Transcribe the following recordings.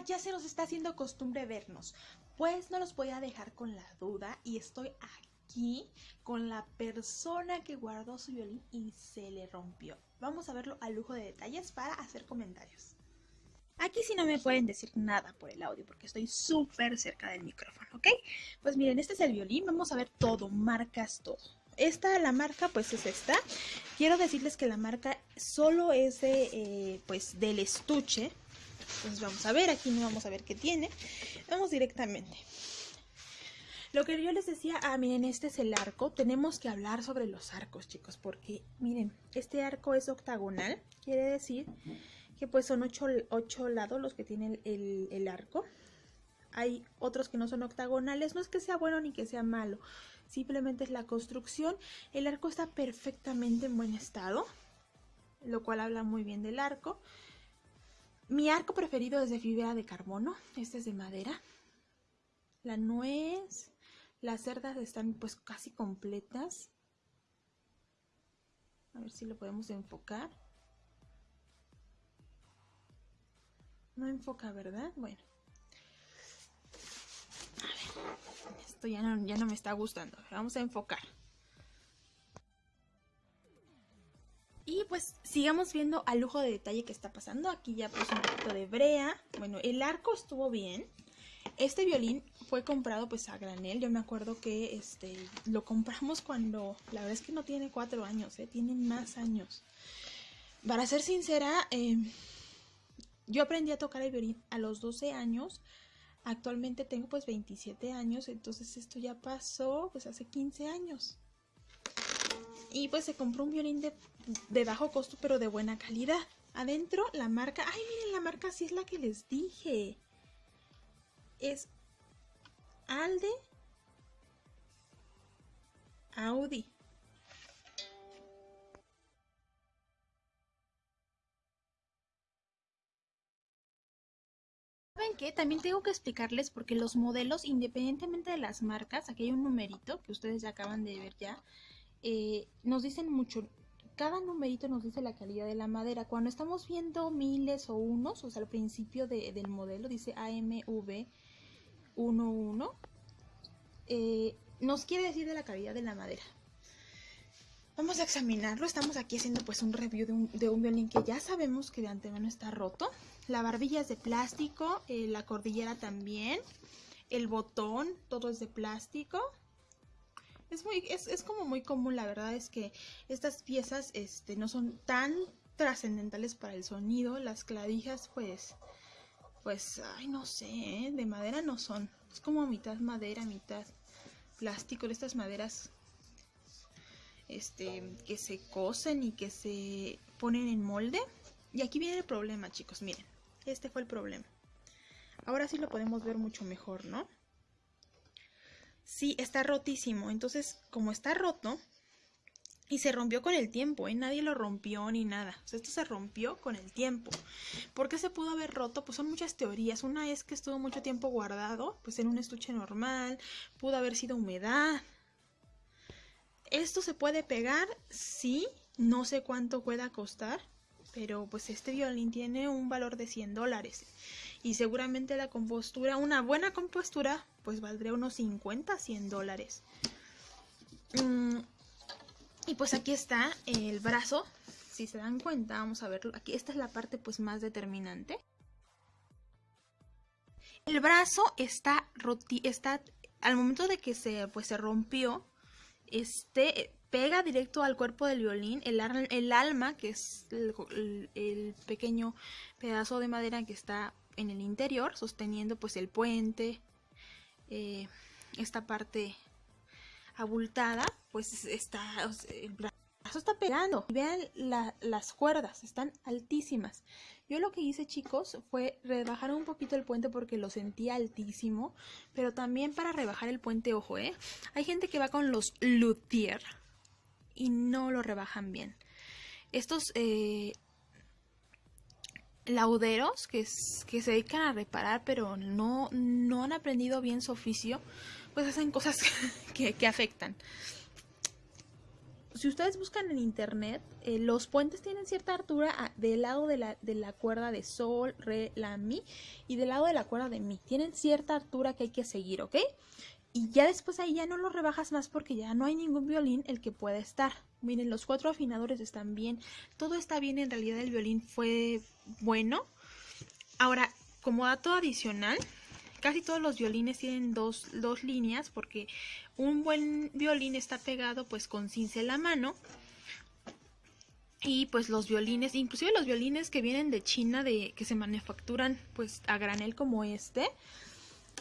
Ya se nos está haciendo costumbre vernos. Pues no los voy a dejar con la duda y estoy aquí con la persona que guardó su violín y se le rompió. Vamos a verlo a lujo de detalles para hacer comentarios. Aquí sí no me pueden decir nada por el audio porque estoy súper cerca del micrófono, ¿ok? Pues miren, este es el violín, vamos a ver todo, marcas, todo. Esta, la marca, pues es esta. Quiero decirles que la marca solo es de, eh, pues, del estuche, entonces vamos a ver, aquí no vamos a ver qué tiene. Vamos directamente. Lo que yo les decía, ah, miren, este es el arco. Tenemos que hablar sobre los arcos, chicos, porque miren, este arco es octagonal. Quiere decir que pues son ocho, ocho lados los que tienen el, el arco. Hay otros que no son octagonales. No es que sea bueno ni que sea malo. Simplemente es la construcción. El arco está perfectamente en buen estado. Lo cual habla muy bien del arco. Mi arco preferido es de fibra de carbono, este es de madera. La nuez, las cerdas están pues casi completas. A ver si lo podemos enfocar. No enfoca, ¿verdad? Bueno. A ver, esto ya no, ya no me está gustando. Vamos a enfocar. Y pues sigamos viendo al lujo de detalle que está pasando. Aquí ya puse un poquito de brea. Bueno, el arco estuvo bien. Este violín fue comprado pues a granel. Yo me acuerdo que este lo compramos cuando... La verdad es que no tiene cuatro años, ¿eh? tiene más años. Para ser sincera, em, yo aprendí a tocar el violín a los 12 años. Actualmente tengo pues 27 años, entonces esto ya pasó pues hace 15 años. Y pues se compró un violín de, bajo costo, pero de buena calidad. Adentro la marca... ¡Ay, miren! La marca sí es la que les dije. Es Alde Audi. ¿Saben qué? También tengo que explicarles porque los modelos, independientemente de las marcas, aquí hay un numerito que ustedes ya acaban de ver ya, eh, nos dicen mucho, cada numerito nos dice la calidad de la madera. Cuando estamos viendo miles o unos, o sea, al principio de, del modelo dice AMV11, eh, nos quiere decir de la calidad de la madera. Vamos a examinarlo. Estamos aquí haciendo pues un review de un, de un violín que ya sabemos que de antemano está roto. La barbilla es de plástico, eh, la cordillera también, el botón, todo es de plástico. Es, muy, es, es, como muy común, la verdad es que estas piezas este, no son tan trascendentales para el sonido. Las clavijas, pues, pues, ay, no sé, ¿eh? de madera no son. Es como mitad madera, mitad plástico. De estas maderas este, que se cosen y que se ponen en molde. Y aquí viene el problema, chicos, miren. Este fue el problema. Ahora sí lo podemos ver mucho mejor, ¿no? Sí, está rotísimo. Entonces, como está roto, y se rompió con el tiempo, ¿eh? Nadie lo rompió ni nada. Esto se rompió con el tiempo. ¿Por qué se pudo haber roto? Pues son muchas teorías. Una es que estuvo mucho tiempo guardado, pues en un estuche normal. Pudo haber sido humedad. ¿Esto se puede pegar? Sí. No sé cuánto pueda costar. Pero pues este violín tiene un valor de 100 dólares y seguramente la compostura, una buena compostura, pues valdría unos 50, 100 dólares. Mm, y pues aquí está el brazo, si se dan cuenta, vamos a verlo, aquí esta es la parte pues más determinante. El brazo está, roti está al momento de que se, pues, se rompió, este pega directo al cuerpo del violín, el, el alma, que es el, el, pequeño pedazo de madera que está en el interior, sosteniendo pues el puente, eh, esta parte abultada, pues está, brazo está pegando. Vean la, las cuerdas, están altísimas. Yo lo que hice, chicos, fue rebajar un poquito el puente porque lo sentía altísimo, pero también para rebajar el puente, ojo, ¿eh? Hay gente que va con los luthier y no lo rebajan bien. Estos eh, lauderos que, se dedican a reparar pero no, han aprendido bien su oficio, pues hacen cosas que, que afectan. si ustedes buscan en internet, eh, los puentes tienen cierta altura ah, del lado de la, de la cuerda de sol, re, la, mi y del lado de la cuerda de mi. Tienen cierta altura que hay que seguir, ¿ok? Y ya después ahí ya no lo rebajas más porque ya no hay ningún violín el que pueda estar. Miren, los cuatro afinadores están bien. Todo está bien, en realidad el violín fue bueno. Ahora, como dato adicional, casi todos los violines tienen dos, dos líneas porque un buen violín está pegado pues con cincel a mano. Y pues los violines, inclusive los violines que vienen de China, de que se manufacturan pues a granel como este,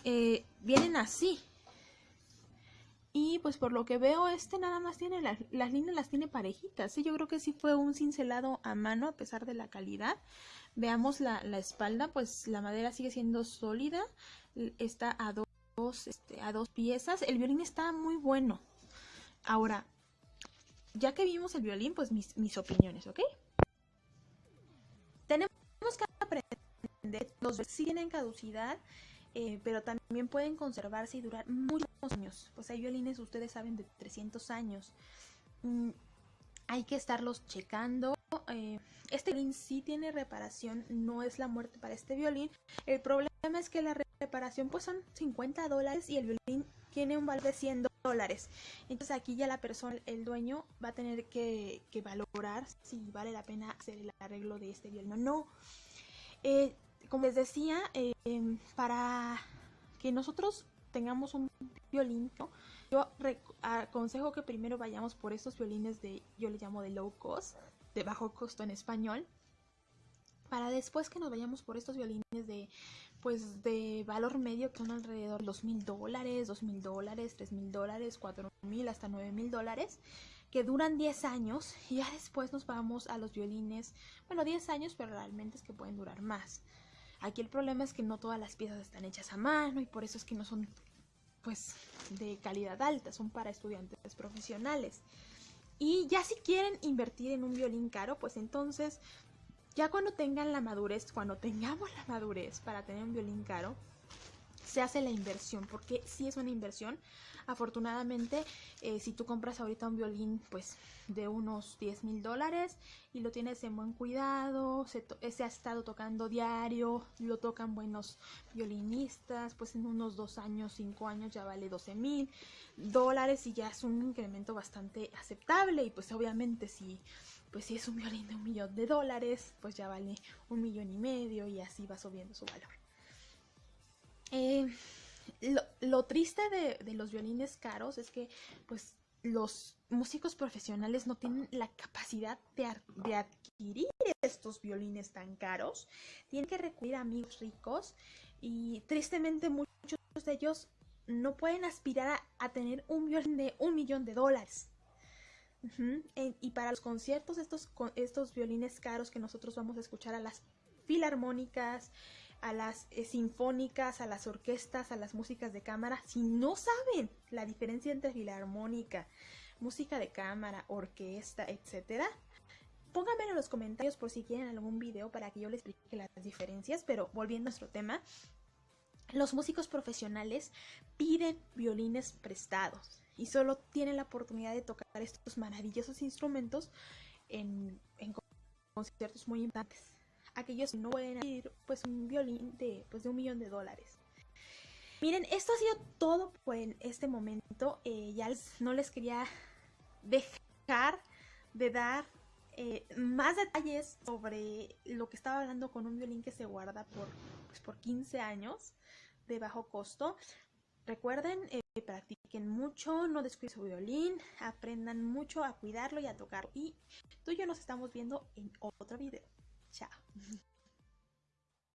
eh, vienen así. Y pues por lo que veo, este nada más tiene las, las líneas las tiene parejitas. ¿sí? Yo creo que sí fue un cincelado a mano a pesar de la calidad. Veamos la, la espalda, pues la madera sigue siendo sólida. Está a dos, este, a dos piezas. El violín está muy bueno. Ahora, ya que vimos el violín, pues mis, mis opiniones, ¿ok? Tenemos que aprender, los sí tienen caducidad eh, pero también pueden conservarse y durar muchos años. Pues hay violines, ustedes saben, de 300 años. Mm, hay que estarlos checando. Eh, este violín sí tiene reparación, no es la muerte para este violín. El problema es que la reparación pues son 50 dólares y el violín tiene un valor de 100 dólares. Entonces aquí ya la persona, el dueño, va a tener que, valorar si vale la pena hacer el arreglo de este violín o no. Eh, como les decía, em, para que nosotros tengamos un violín, yo aconsejo que primero vayamos por estos violines de, yo le llamo de low cost, de bajo costo en español, para después que nos vayamos por estos violines de, pues, de valor medio, que son alrededor de los mil dólares, dos mil dólares, tres mil dólares, cuatro mil, hasta nueve mil dólares, que duran 10 años y ya después nos vamos a los violines, bueno, 10 años, pero realmente es que pueden durar más. Aquí el problema es que no todas las piezas están hechas a mano y por eso es que no son pues de calidad alta, son para estudiantes profesionales. Y ya si quieren invertir en un violín caro, pues entonces ya cuando tengan la madurez, cuando tengamos la madurez para tener un violín caro, se hace la inversión, porque si es una inversión. Afortunadamente, eh, si tú compras ahorita un violín pues de unos 10 mil dólares y lo tienes en buen cuidado, se, se, ha estado tocando diario, lo tocan buenos violinistas, pues en unos dos años, cinco años ya vale 12 mil dólares y ya es un incremento bastante aceptable y pues obviamente si pues si es un violín de un millón de dólares, pues ya vale un millón y medio y así va subiendo su valor. Eh, lo, triste de, los violines caros es que pues los músicos profesionales no tienen la capacidad de, adquirir estos violines tan caros. Tienen que recurrir a amigos ricos y tristemente muchos de ellos no pueden aspirar a, tener un violín de un millón de dólares. y para los conciertos, estos violines caros que nosotros vamos a escuchar a las filarmónicas, a las eh, sinfónicas, a las orquestas, a las músicas de cámara, si no saben la diferencia entre filarmónica, música de cámara, orquesta, etcétera, pónganme en los comentarios por si quieren algún video para que yo les explique las diferencias, pero volviendo a nuestro tema, los músicos profesionales piden violines prestados y solo tienen la oportunidad de tocar estos maravillosos instrumentos en, en conciertos muy importantes aquellos que no pueden ir pues un violín de, pues, de un millón de dólares. Miren, esto ha sido todo por este momento. Eh, ya no les quería dejar de dar eh, más detalles sobre lo que estaba hablando con un violín que se guarda por, pues, por 15 años de bajo costo. Recuerden, eh, practiquen mucho, no descuiden su violín, aprendan mucho a cuidarlo y a tocarlo. Y tú y yo nos estamos viendo en otro video. 下。